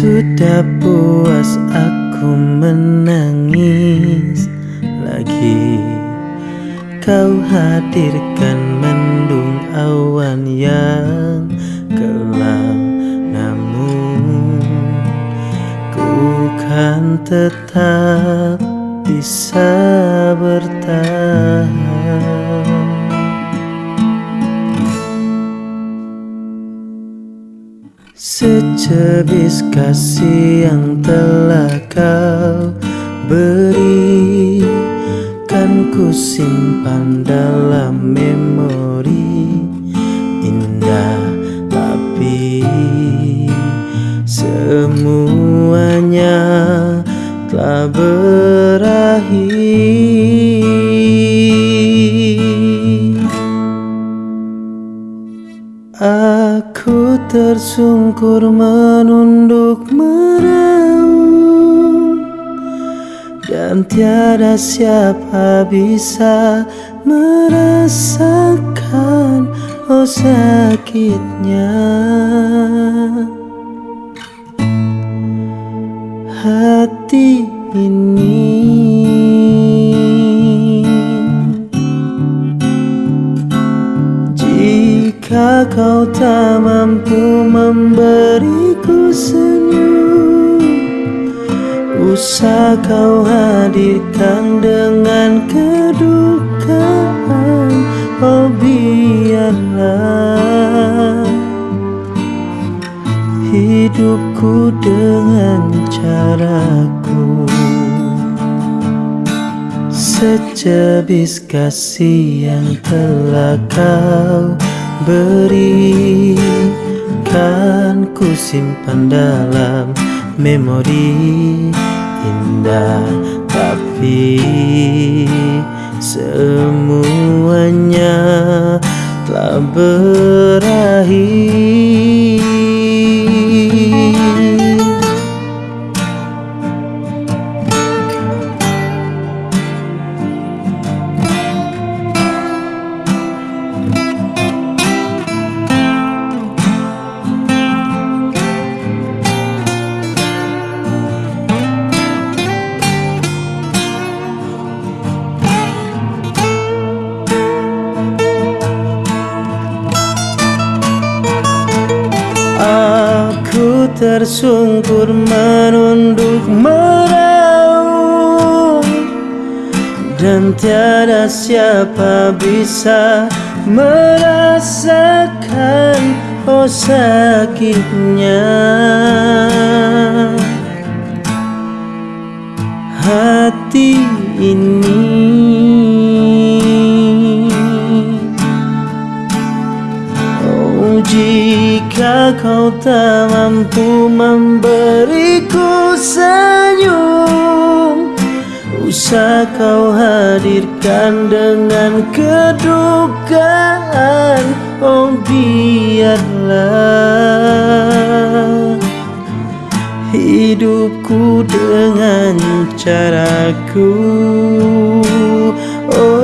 Sudah puas aku menangis lagi. Kau hadirkan menangis tetap bisa bertahan. Secebis kasih yang telah kau beri Kan ku simpan dalam memori berakhir Aku tersungkur menunduk meraung Dan tiada siapa bisa merasakan oh sakitnya ini. Jika kau tak mampu memberiku senyum Usah kau hadirkan dengan kedukaan. Oh biarlah Hidupku dengan caraku Secebis kasih yang telah kau beri. Kan ku simpan dalam memori indah Tapi semuanya telah berakhir tersungkur menunduk meraung Dan tiada siapa bisa merasakan oh sakitnya. Hati ini jika kau tak mampu memberiku senyum Usah kau hadirkan dengan kedukaan Oh biarlah Hidupku dengan caraku. Oh